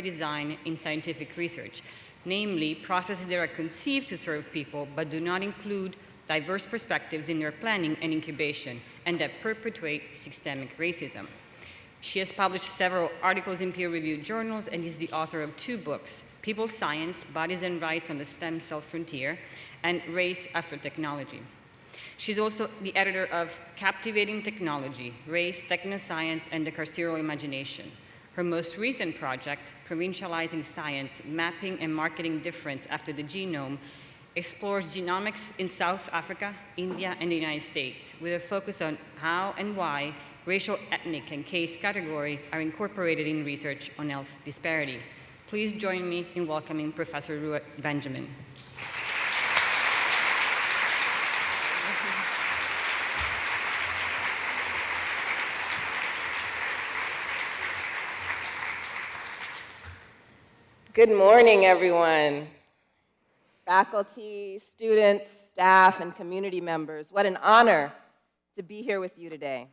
design in scientific research, namely processes that are conceived to serve people but do not include diverse perspectives in their planning and incubation, and that perpetuate systemic racism. She has published several articles in peer-reviewed journals and is the author of two books, People Science, Bodies and Rights on the Stem Cell Frontier, and Race After Technology. She's also the editor of Captivating Technology, Race, Technoscience, and the Carceral Imagination. Her most recent project, Provincializing Science, Mapping and Marketing Difference After the Genome, explores genomics in South Africa, India, and the United States, with a focus on how and why racial, ethnic, and caste category are incorporated in research on health disparity. Please join me in welcoming Professor Ruha Benjamin. Good morning, everyone. Faculty, students, staff, and community members, what an honor to be here with you today.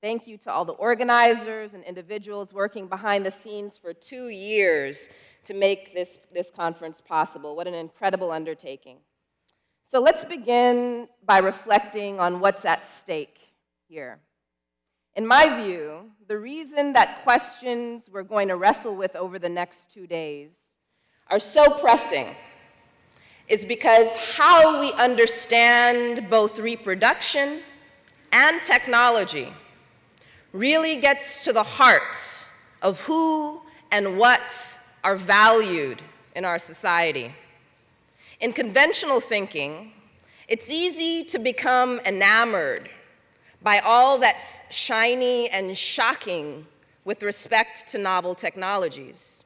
Thank you to all the organizers and individuals working behind the scenes for two years to make this, this conference possible. What an incredible undertaking. So let's begin by reflecting on what's at stake here. In my view, the reason that questions we're going to wrestle with over the next two days are so pressing is because how we understand both reproduction and technology really gets to the heart of who and what are valued in our society. In conventional thinking, it's easy to become enamored by all that's shiny and shocking with respect to novel technologies,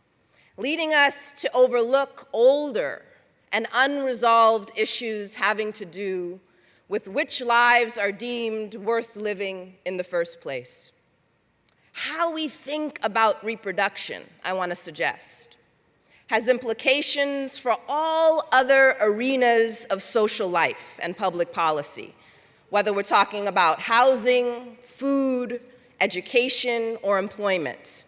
leading us to overlook older and unresolved issues having to do with which lives are deemed worth living in the first place. How we think about reproduction, I want to suggest, has implications for all other arenas of social life and public policy, whether we're talking about housing, food, education, or employment.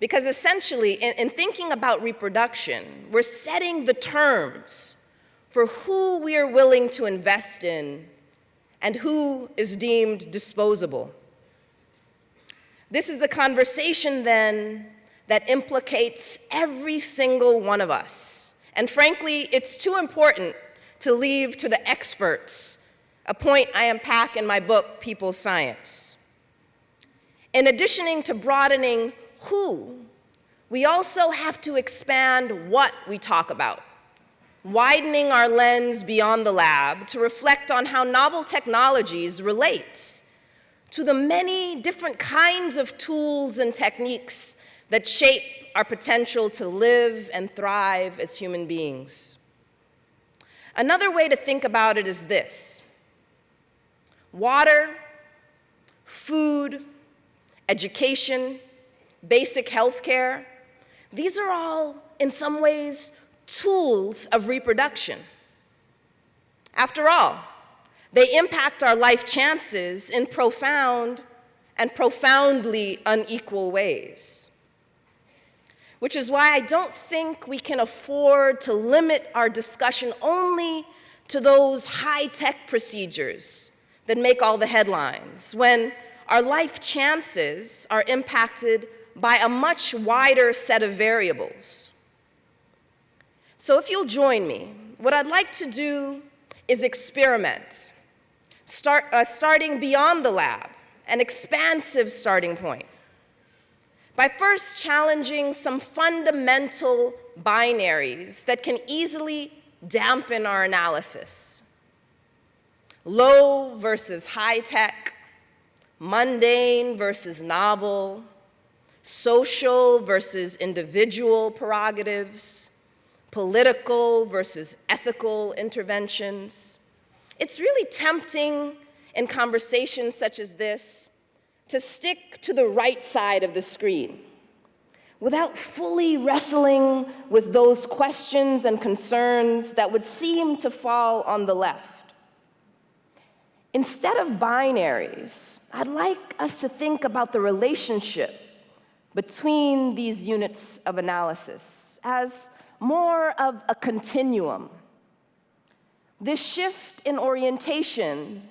Because essentially, in, in, thinking about reproduction, we're setting the terms for who we are willing to invest in and who is deemed disposable. This is a conversation, then, that implicates every single one of us. And frankly, it's too important to leave to the experts a point I unpack in my book, People Science. In addition to broadening who, we also have to expand what we talk about, widening our lens beyond the lab to reflect on how novel technologies relate to the many different kinds of tools and techniques that shape our potential to live and thrive as human beings. Another way to think about it is this. Water, food, education, basic health care, these are all, in some ways, tools of reproduction. After all, they impact our life chances in profound and profoundly unequal ways. Which is why I don't think we can afford to limit our discussion only to those high-tech procedures that make all the headlines, when our life chances are impacted by a much wider set of variables. So if you'll join me, what I'd like to do is experiment, start, uh, starting beyond the lab, an expansive starting point, by first challenging some fundamental binaries that can easily dampen our analysis. Low versus high tech, mundane versus novel, social versus individual prerogatives, political versus ethical interventions. It's really tempting in conversations such as this to stick to the right side of the screen without fully wrestling with those questions and concerns that would seem to fall on the left. Instead of binaries, I'd like us to think about the relationship between these units of analysis as more of a continuum. This shift in orientation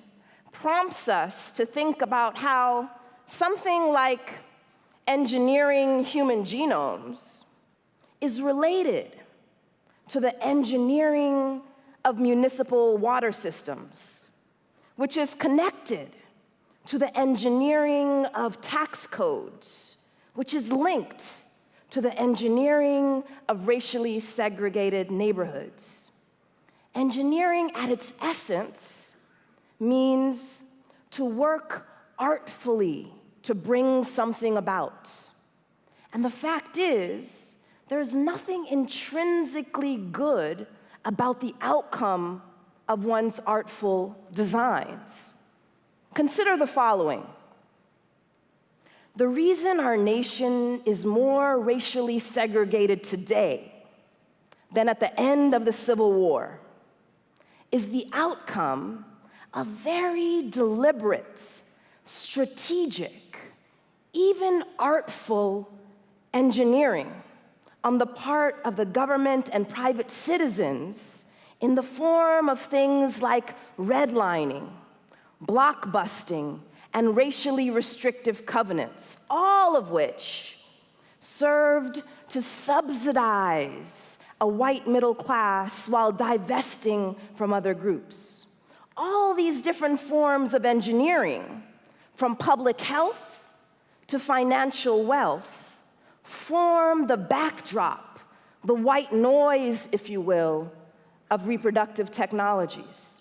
prompts us to think about how something like engineering human genomes is related to the engineering of municipal water systems, which is connected to the engineering of tax codes, which is linked to the engineering of racially segregated neighborhoods. Engineering at its essence means to work artfully to bring something about. And the fact is, there's nothing intrinsically good about the outcome of one's artful designs. Consider the following. The reason our nation is more racially segregated today than at the end of the Civil War is the outcome of very deliberate, strategic, even artful engineering on the part of the government and private citizens in the form of things like redlining, blockbusting, and racially restrictive covenants, all of which served to subsidize a white middle class while divesting from other groups. All these different forms of engineering, from public health to financial wealth, form the backdrop, the white noise, if you will, of reproductive technologies.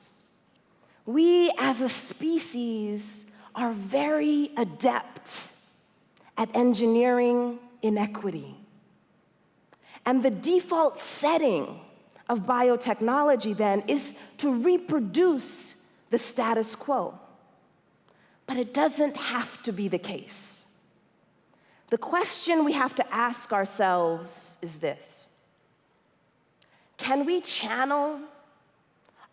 We as a species are very adept at engineering inequity. And the default setting of biotechnology then is to reproduce the status quo. But it doesn't have to be the case. The question we have to ask ourselves is this Can we channel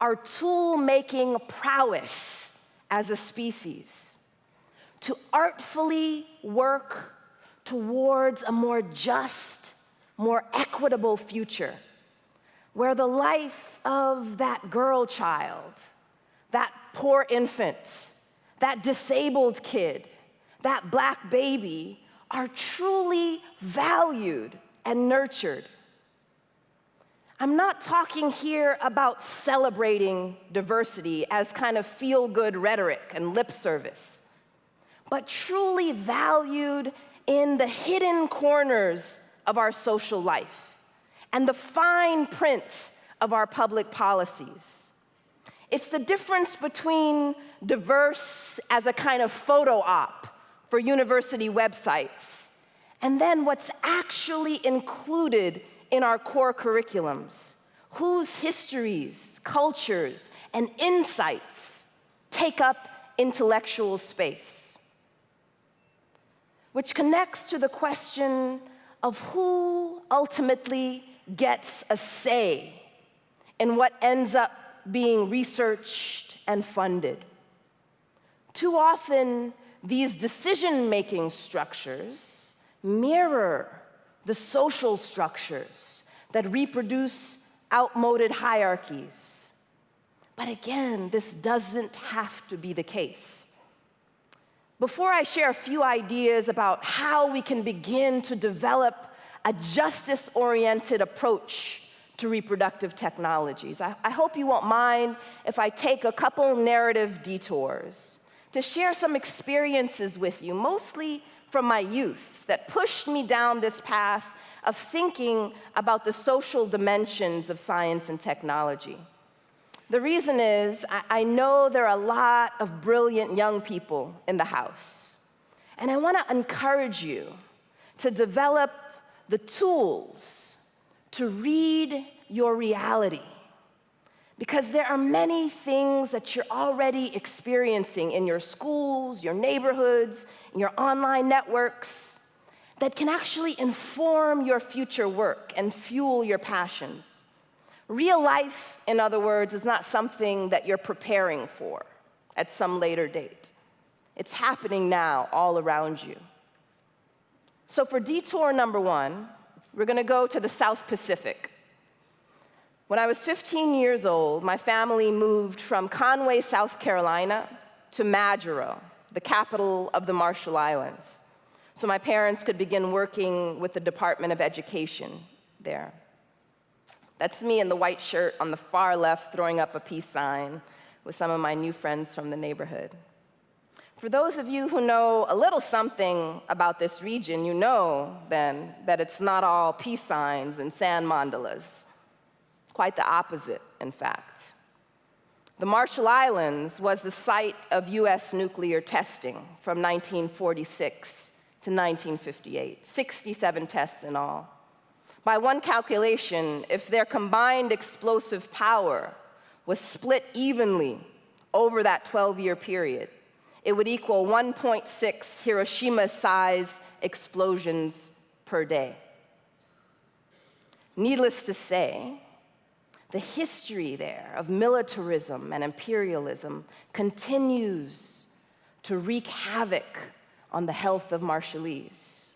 our tool making prowess as a species to artfully work towards a more just, more equitable future where the life of that girl child, that poor infant, that disabled kid, that black baby are truly valued and nurtured. I'm not talking here about celebrating diversity as kind of feel good rhetoric and lip service, but truly valued in the hidden corners of our social life and the fine print of our public policies. It's the difference between diverse as a kind of photo op for university websites, and then what's actually included in our core curriculums, whose histories, cultures, and insights take up intellectual space. Which connects to the question of who ultimately gets a say in what ends up being researched and funded. Too often, these decision-making structures mirror the social structures that reproduce outmoded hierarchies. But again, this doesn't have to be the case. Before I share a few ideas about how we can begin to develop a justice-oriented approach to reproductive technologies, I, I hope you won't mind if I take a couple narrative detours to share some experiences with you, mostly from my youth, that pushed me down this path of thinking about the social dimensions of science and technology. The reason is, I, know there are a lot of brilliant young people in the house. And I want to encourage you to develop the tools to read your reality because there are many things that you're already experiencing in your schools, your neighborhoods, your online networks that can actually inform your future work and fuel your passions. Real life, in other words, is not something that you're preparing for at some later date. It's happening now all around you. So for detour number one, we're going to go to the South Pacific. When I was 15 years old, my family moved from Conway, South Carolina to Majuro, the capital of the Marshall Islands, so my parents could begin working with the Department of Education there. That's me in the white shirt on the far left throwing up a peace sign with some of my new friends from the neighborhood. For those of you who know a little something about this region, you know then that it's not all peace signs and sand mandalas. Quite the opposite, in fact. The Marshall Islands was the site of US nuclear testing from 1946 to 1958, 67 tests in all. By one calculation, if their combined explosive power was split evenly over that 12-year period, it would equal 1.6 Hiroshima-size explosions per day. Needless to say, the history there of militarism and imperialism continues to wreak havoc on the health of Marshallese.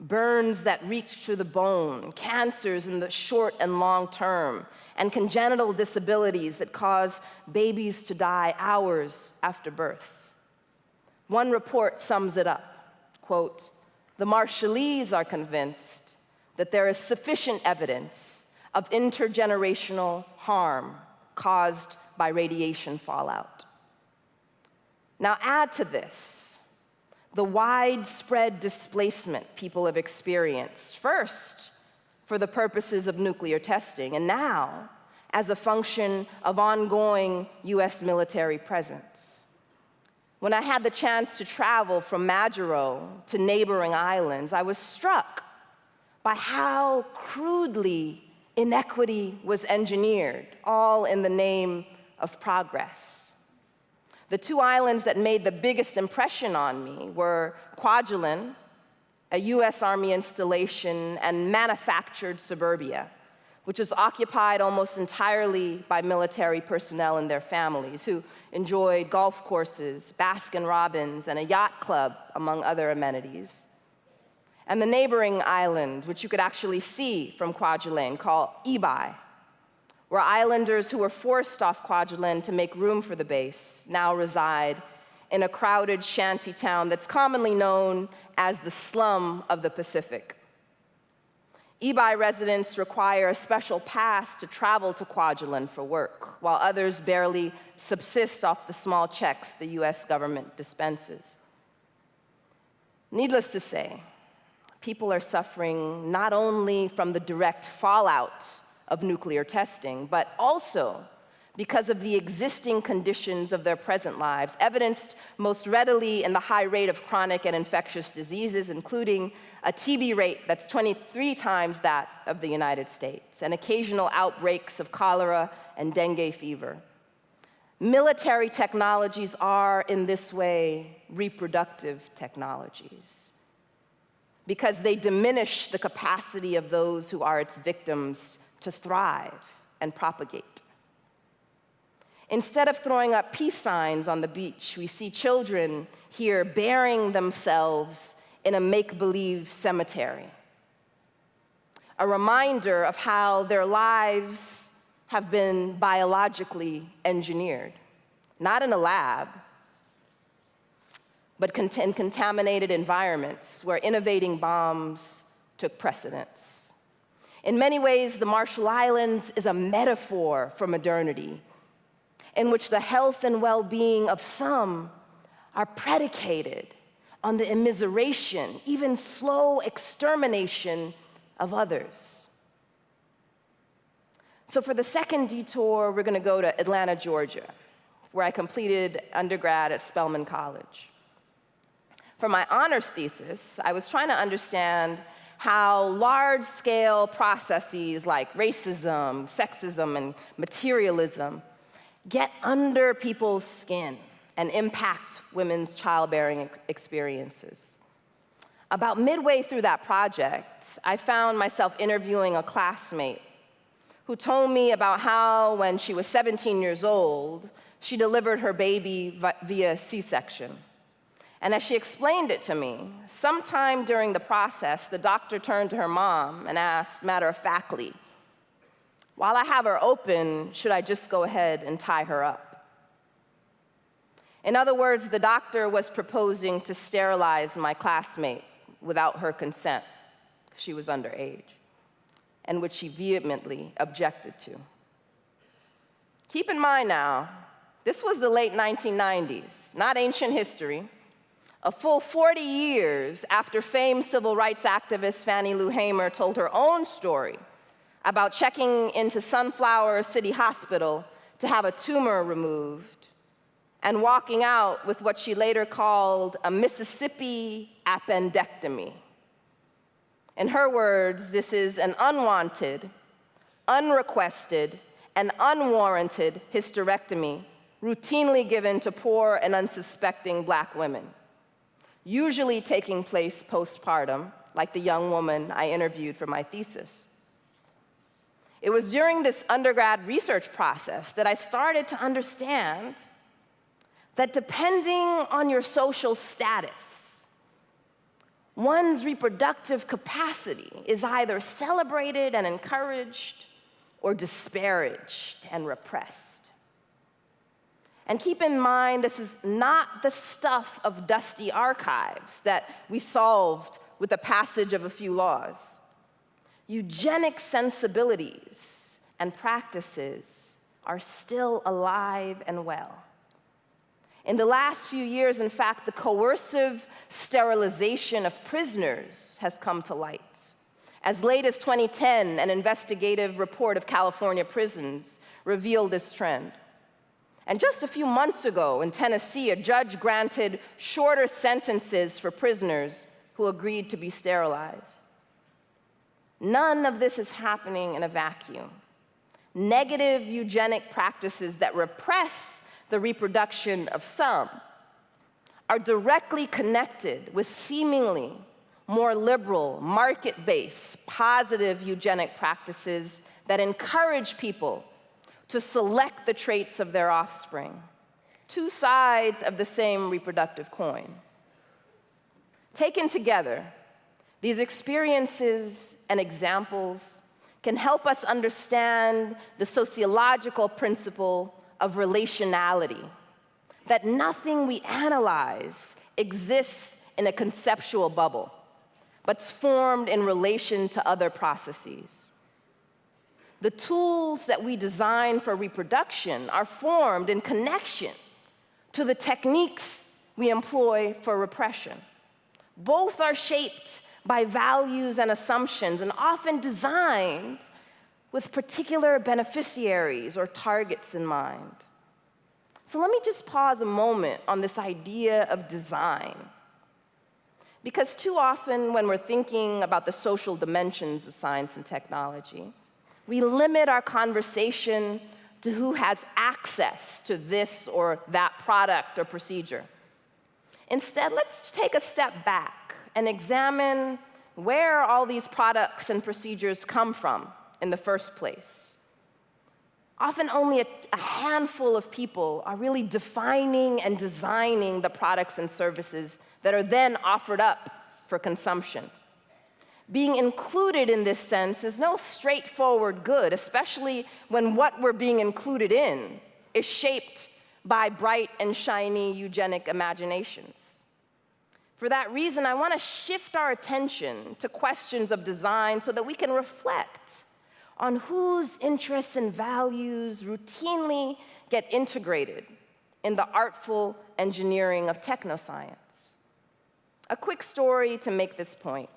Burns that reach to the bone, cancers in the short and long term, and congenital disabilities that cause babies to die hours after birth. One report sums it up, quote, the Marshallese are convinced that there is sufficient evidence of intergenerational harm caused by radiation fallout. Now add to this the widespread displacement people have experienced, first for the purposes of nuclear testing, and now as a function of ongoing US military presence. When I had the chance to travel from Majuro to neighboring islands, I was struck by how crudely inequity was engineered, all in the name of progress. The two islands that made the biggest impression on me were Kwajalein, a US Army installation, and manufactured suburbia, which was occupied almost entirely by military personnel and their families, who enjoyed golf courses, Baskin Robbins, and a yacht club, among other amenities. And the neighboring island, which you could actually see from Kwajalein, called Ebeye, where islanders who were forced off Kwajalein to make room for the base now reside in a crowded shanty town that's commonly known as the slum of the Pacific. Ebeye residents require a special pass to travel to Kwajalein for work, while others barely subsist off the small checks the US government dispenses. Needless to say, people are suffering not only from the direct fallout of nuclear testing, but also because of the existing conditions of their present lives, evidenced most readily in the high rate of chronic and infectious diseases, including a TB rate that's 23 times that of the United States, and occasional outbreaks of cholera and dengue fever. Military technologies are, in this way, reproductive technologies because they diminish the capacity of those who are its victims to thrive and propagate. Instead of throwing up peace signs on the beach, we see children here burying themselves in a make-believe cemetery. A reminder of how their lives have been biologically engineered, not in a lab, but in contaminated environments where innovating bombs took precedence. In many ways, the Marshall Islands is a metaphor for modernity, in which the health and well-being of some are predicated on the immiseration, even slow extermination of others. So for the second detour, we're gonna go to Atlanta, Georgia, where I completed undergrad at Spelman College. For my honors thesis, I was trying to understand how large-scale processes like racism, sexism, and materialism get under people's skin and impact women's childbearing experiences. About midway through that project, I found myself interviewing a classmate who told me about how, when she was 17 years old, she delivered her baby via C-section, And as she explained it to me, sometime during the process, the doctor turned to her mom and asked, matter of factly, while I have her open, should I just go ahead and tie her up? In other words, the doctor was proposing to sterilize my classmate without her consent. Because she was underage, and which she vehemently objected to. Keep in mind now, this was the late 1990s, not ancient history a full 40 years after famed civil rights activist Fannie Lou Hamer told her own story about checking into Sunflower City Hospital to have a tumor removed and walking out with what she later called a Mississippi appendectomy. In her words, this is an unwanted, unrequested, and unwarranted hysterectomy routinely given to poor and unsuspecting black women usually taking place postpartum, like the young woman I interviewed for my thesis. It was during this undergrad research process that I started to understand that depending on your social status, one's reproductive capacity is either celebrated and encouraged or disparaged and repressed. And keep in mind, this is not the stuff of dusty archives that we solved with the passage of a few laws. Eugenic sensibilities and practices are still alive and well. In the last few years, in fact, the coercive sterilization of prisoners has come to light. As late as 2010, an investigative report of California prisons revealed this trend. And just a few months ago in Tennessee, a judge granted shorter sentences for prisoners who agreed to be sterilized. None of this is happening in a vacuum. Negative eugenic practices that repress the reproduction of some are directly connected with seemingly more liberal, market-based, positive eugenic practices that encourage people to select the traits of their offspring, two sides of the same reproductive coin. Taken together, these experiences and examples can help us understand the sociological principle of relationality, that nothing we analyze exists in a conceptual bubble, but's formed in relation to other processes. The tools that we design for reproduction are formed in connection to the techniques we employ for repression. Both are shaped by values and assumptions and often designed with particular beneficiaries or targets in mind. So let me just pause a moment on this idea of design. Because too often when we're thinking about the social dimensions of science and technology, we limit our conversation to who has access to this or that product or procedure. Instead, let's take a step back and examine where all these products and procedures come from in the first place. Often only a, a, handful of people are really defining and designing the products and services that are then offered up for consumption being included in this sense is no straightforward good, especially when what we're being included in is shaped by bright and shiny eugenic imaginations. For that reason, I want to shift our attention to questions of design so that we can reflect on whose interests and values routinely get integrated in the artful engineering of technoscience. A quick story to make this point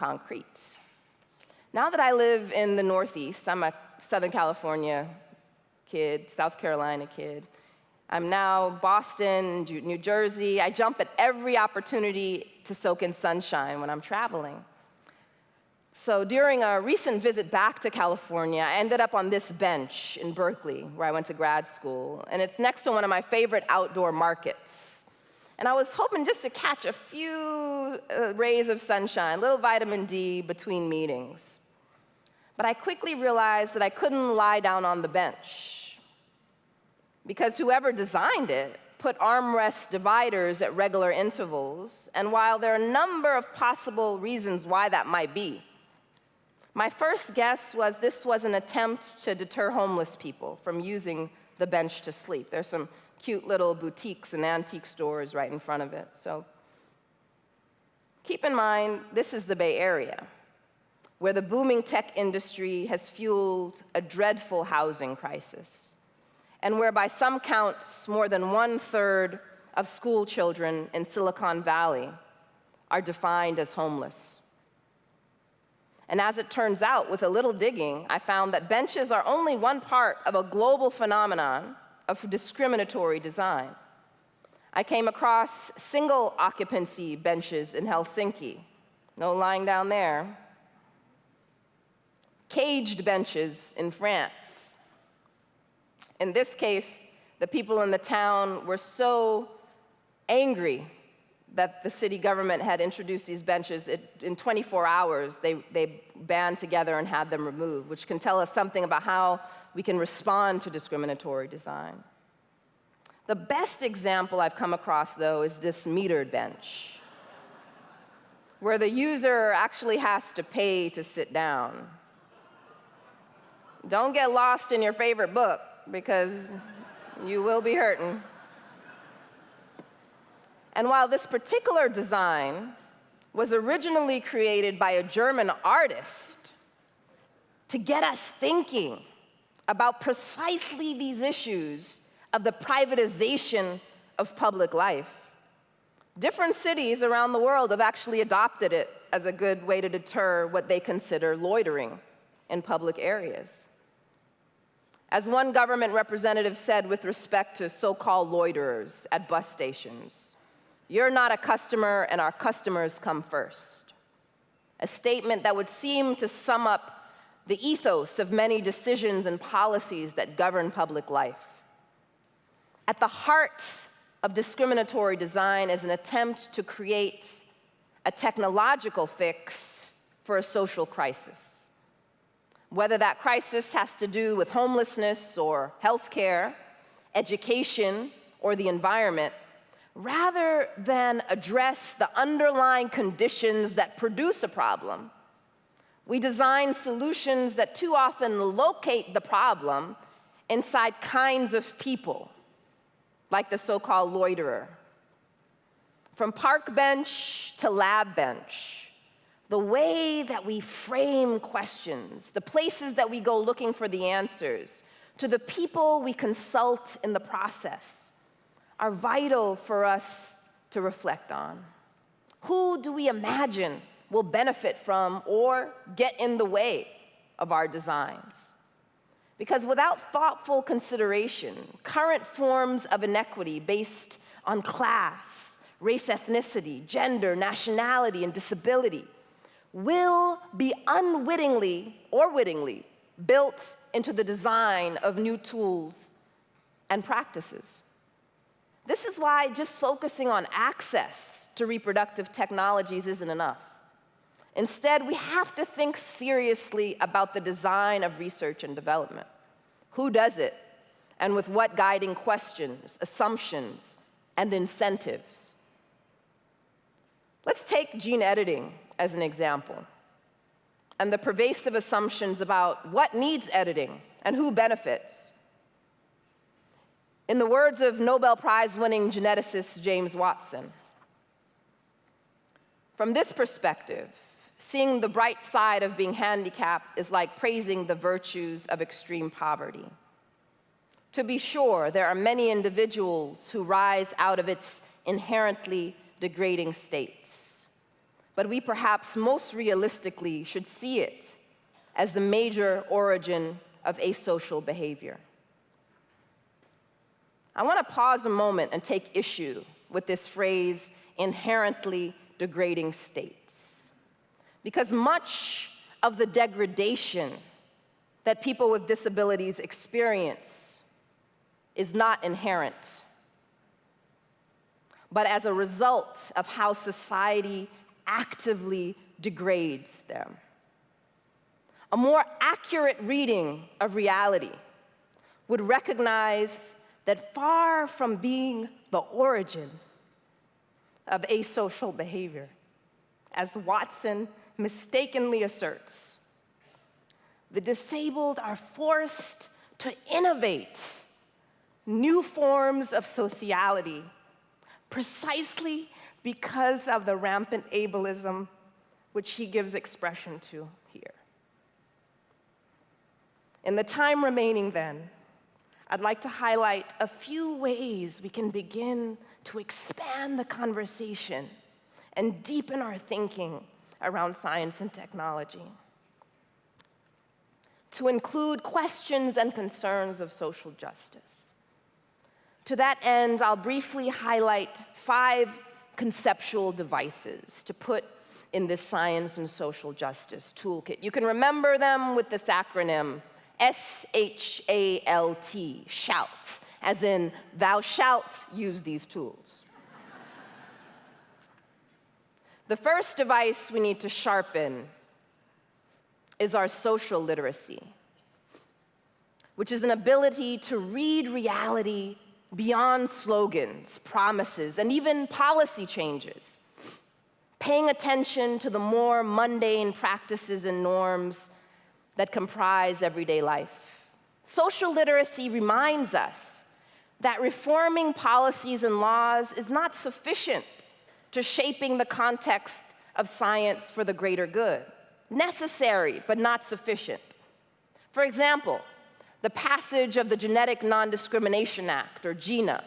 concrete. Now that I live in the Northeast, I'm a Southern California kid, South Carolina kid. I'm now Boston, New Jersey. I jump at every opportunity to soak in sunshine when I'm traveling. So during a recent visit back to California, I ended up on this bench in Berkeley, where I went to grad school, and it's next to one of my favorite outdoor markets. And I was hoping just to catch a few uh, rays of sunshine, little vitamin D between meetings. But I quickly realized that I couldn't lie down on the bench because whoever designed it put armrest dividers at regular intervals, and while there are a number of possible reasons why that might be, my first guess was this was an attempt to deter homeless people from using the bench to sleep. There's some cute little boutiques and antique stores right in front of it. So keep in mind, this is the Bay Area, where the booming tech industry has fueled a dreadful housing crisis, and where by some counts, more than one third of school children in Silicon Valley are defined as homeless. And as it turns out, with a little digging, I found that benches are only one part of a global phenomenon of discriminatory design. I came across single occupancy benches in Helsinki. No lying down there. Caged benches in France. In this case, the people in the town were so angry that the city government had introduced these benches, it, in 24 hours, they, they band together and had them removed, which can tell us something about how we can respond to discriminatory design. The best example I've come across, though, is this metered bench, where the user actually has to pay to sit down. Don't get lost in your favorite book, because you will be hurting. And while this particular design was originally created by a German artist to get us thinking about precisely these issues of the privatization of public life. Different cities around the world have actually adopted it as a good way to deter what they consider loitering in public areas. As one government representative said with respect to so-called loiterers at bus stations, you're not a customer and our customers come first. A statement that would seem to sum up the ethos of many decisions and policies that govern public life. At the heart of discriminatory design is an attempt to create a technological fix for a social crisis. Whether that crisis has to do with homelessness or healthcare, education, or the environment, rather than address the underlying conditions that produce a problem, we design solutions that too often locate the problem inside kinds of people like the so-called loiterer. From park bench to lab bench, the way that we frame questions, the places that we go looking for the answers, to the people we consult in the process, are vital for us to reflect on. Who do we imagine will benefit from or get in the way of our designs? Because without thoughtful consideration, current forms of inequity based on class, race, ethnicity, gender, nationality, and disability will be unwittingly or wittingly built into the design of new tools and practices. This is why just focusing on access to reproductive technologies isn't enough. Instead, we have to think seriously about the design of research and development. Who does it? And with what guiding questions, assumptions, and incentives? Let's take gene editing as an example and the pervasive assumptions about what needs editing and who benefits. In the words of Nobel Prize winning geneticist James Watson, from this perspective, Seeing the bright side of being handicapped is like praising the virtues of extreme poverty. To be sure, there are many individuals who rise out of its inherently degrading states. But we perhaps most realistically should see it as the major origin of asocial behavior. I want to pause a moment and take issue with this phrase, inherently degrading states. Because much of the degradation that people with disabilities experience is not inherent, but as a result of how society actively degrades them. A more accurate reading of reality would recognize that far from being the origin of asocial behavior, as Watson mistakenly asserts, the disabled are forced to innovate new forms of sociality precisely because of the rampant ableism which he gives expression to here. In the time remaining, then, I'd like to highlight a few ways we can begin to expand the conversation and deepen our thinking around science and technology. To include questions and concerns of social justice. To that end, I'll briefly highlight five conceptual devices to put in this science and social justice toolkit. You can remember them with this acronym S-H-A-L-T, SHALT, as in thou shalt use these tools. The first device we need to sharpen is our social literacy, which is an ability to read reality beyond slogans, promises, and even policy changes, paying attention to the more mundane practices and norms that comprise everyday life. Social literacy reminds us that reforming policies and laws is not sufficient to shaping the context of science for the greater good. Necessary, but not sufficient. For example, the passage of the Genetic Non-Discrimination Act, or GINA,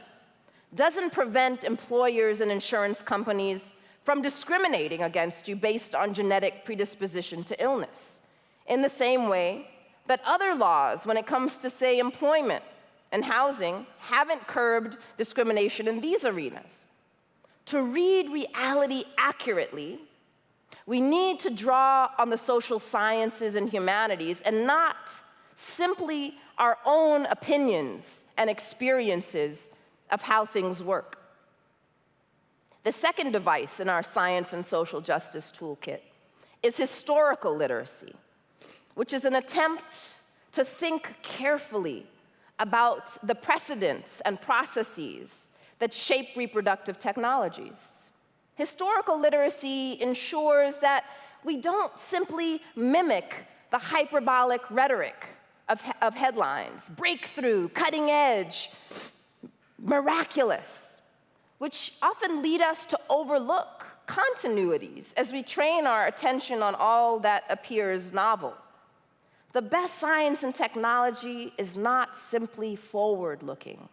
doesn't prevent employers and insurance companies from discriminating against you based on genetic predisposition to illness in the same way that other laws, when it comes to, say, employment and housing, haven't curbed discrimination in these arenas. To read reality accurately, we need to draw on the social sciences and humanities and not simply our own opinions and experiences of how things work. The second device in our science and social justice toolkit is historical literacy which is an attempt to think carefully about the precedents and processes that shape reproductive technologies. Historical literacy ensures that we don't simply mimic the hyperbolic rhetoric of, of headlines, breakthrough, cutting edge, miraculous, which often lead us to overlook continuities as we train our attention on all that appears novel. The best science and technology is not simply forward-looking,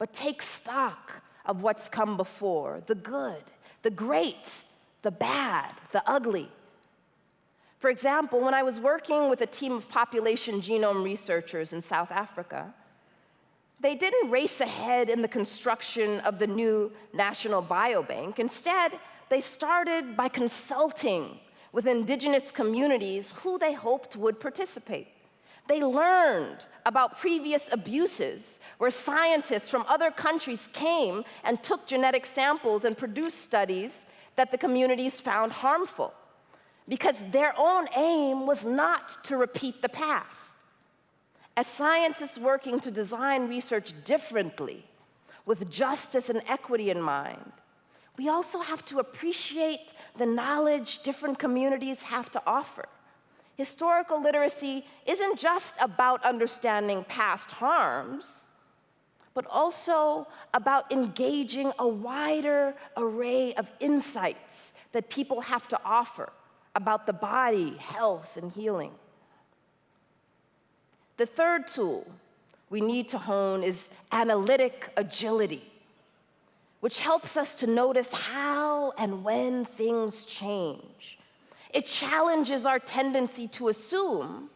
but take stock of what's come before, the good, the great, the bad, the ugly. For example, when I was working with a team of population genome researchers in South Africa, they didn't race ahead in the construction of the new National Biobank. Instead, they started by consulting with indigenous communities who they hoped would participate. They learned about previous abuses where scientists from other countries came and took genetic samples and produced studies that the communities found harmful because their own aim was not to repeat the past. As scientists working to design research differently, with justice and equity in mind, we also have to appreciate the knowledge different communities have to offer. Historical literacy isn't just about understanding past harms, but also about engaging a wider array of insights that people have to offer about the body, health, and healing. The third tool we need to hone is analytic agility which helps us to notice how and when things change. It challenges our tendency to assume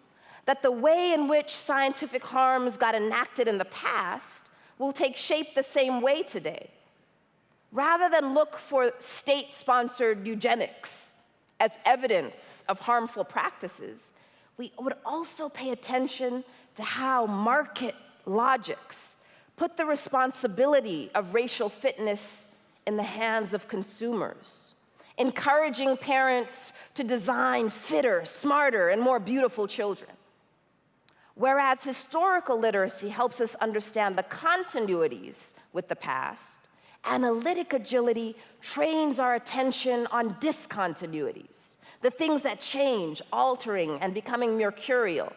that the way in which scientific harms got enacted in the past will take shape the same way today. Rather than look for state-sponsored eugenics as evidence of harmful practices, we would also pay attention to how market logics put the responsibility of racial fitness in the hands of consumers, encouraging parents to design fitter, smarter, and more beautiful children. Whereas historical literacy helps us understand the continuities with the past, analytic agility trains our attention on discontinuities, the things that change, altering, and becoming mercurial.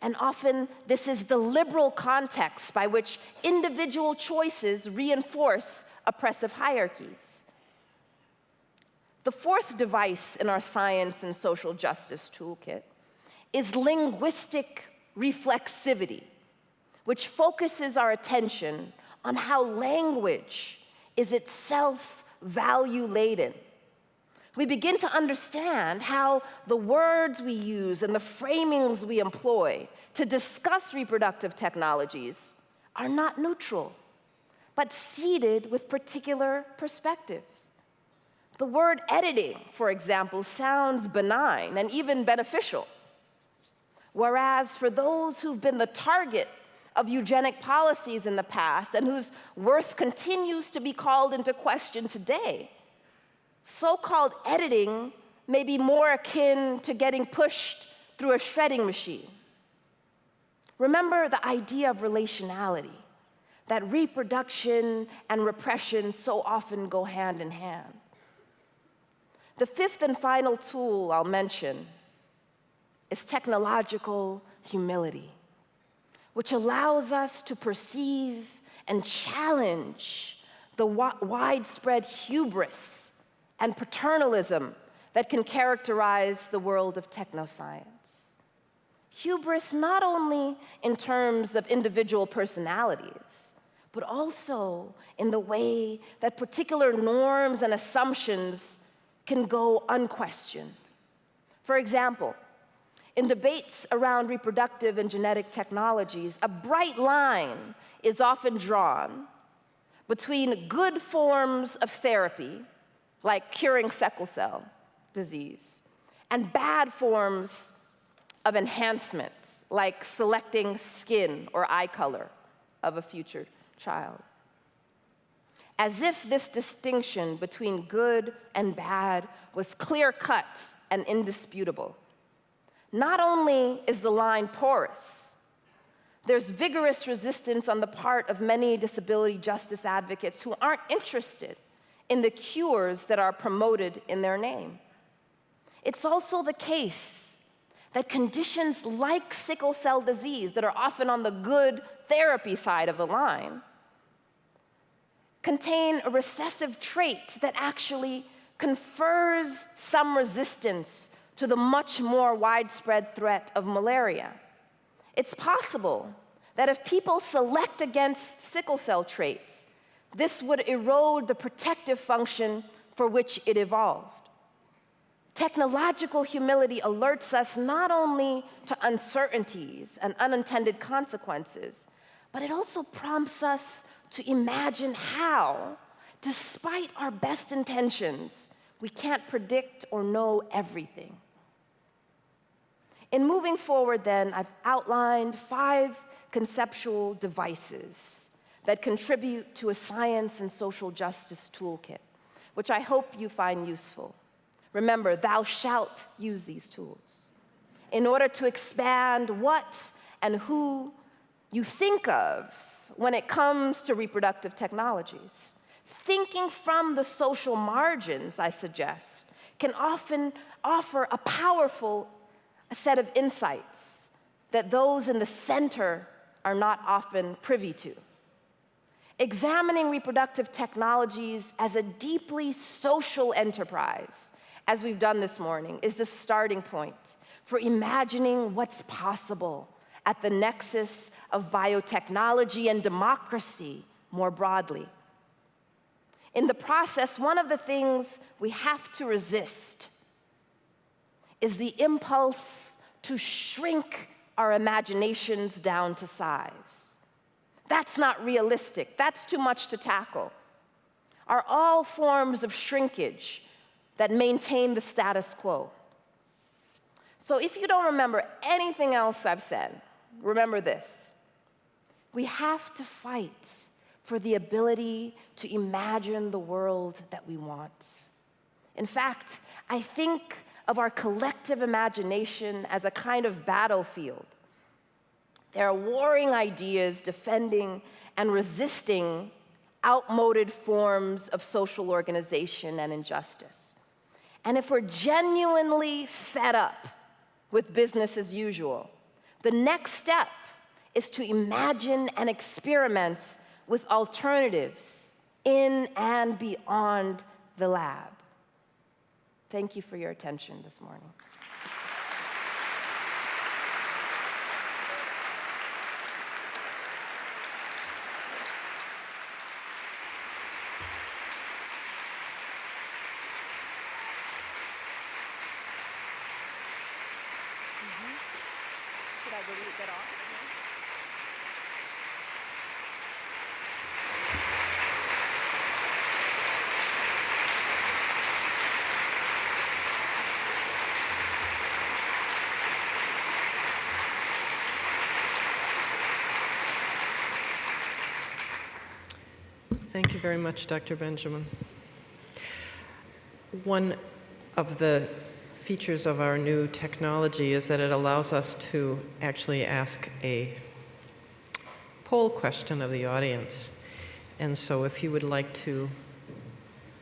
And often, this is the liberal context by which individual choices reinforce oppressive hierarchies. The fourth device in our science and social justice toolkit is linguistic reflexivity, which focuses our attention on how language is itself value laden. We begin to understand how the words we use and the framings we employ to discuss reproductive technologies are not neutral, but seeded with particular perspectives. The word editing, for example, sounds benign and even beneficial. Whereas for those who've been the target of eugenic policies in the past and whose worth continues to be called into question today, so called editing may be more akin to getting pushed through a shredding machine. Remember the idea of relationality, that reproduction and repression so often go hand in hand. The fifth and final tool I'll mention is technological humility, which allows us to perceive and challenge the widespread hubris and paternalism that can characterize the world of technoscience. Hubris not only in terms of individual personalities, but also in the way that particular norms and assumptions can go unquestioned. For example, in debates around reproductive and genetic technologies, a bright line is often drawn between good forms of therapy, like curing sickle cell disease, and bad forms of enhancement, like selecting skin or eye color of a future child. As if this distinction between good and bad was clear cut and indisputable. Not only is the line porous, there's vigorous resistance on the part of many disability justice advocates who aren't interested in the cures that are promoted in their name. It's also the case that conditions like sickle cell disease, that are often on the good therapy side of the line, contain a recessive trait that actually confers some resistance to the much more widespread threat of malaria. It's possible that if people select against sickle cell traits, this would erode the protective function for which it evolved. Technological humility alerts us not only to uncertainties and unintended consequences, but it also prompts us to imagine how, despite our best intentions, we can't predict or know everything. In moving forward, then, I've outlined five conceptual devices that contribute to a science and social justice toolkit, which I hope you find useful. Remember, thou shalt use these tools in order to expand what and who you think of when it comes to reproductive technologies. Thinking from the social margins, I suggest, can often offer a powerful set of insights that those in the center are not often privy to. Examining reproductive technologies as a deeply social enterprise, as we've done this morning, is the starting point for imagining what's possible at the nexus of biotechnology and democracy more broadly. In the process, one of the things we have to resist is the impulse to shrink our imaginations down to size. That's not realistic. That's too much to tackle. Are all forms of shrinkage that maintain the status quo. So if you don't remember anything else I've said, remember this. We have to fight for the ability to imagine the world that we want. In fact, I think of our collective imagination as a kind of battlefield There are warring ideas defending and resisting outmoded forms of social organization and injustice. And if we're genuinely fed up with business as usual, the next step is to imagine and experiment with alternatives in and beyond the lab. Thank you for your attention this morning. Should I go get off? Thank you very much, Dr. Benjamin. One of the features of our new technology is that it allows us to actually ask a poll question of the audience. And so if you would like to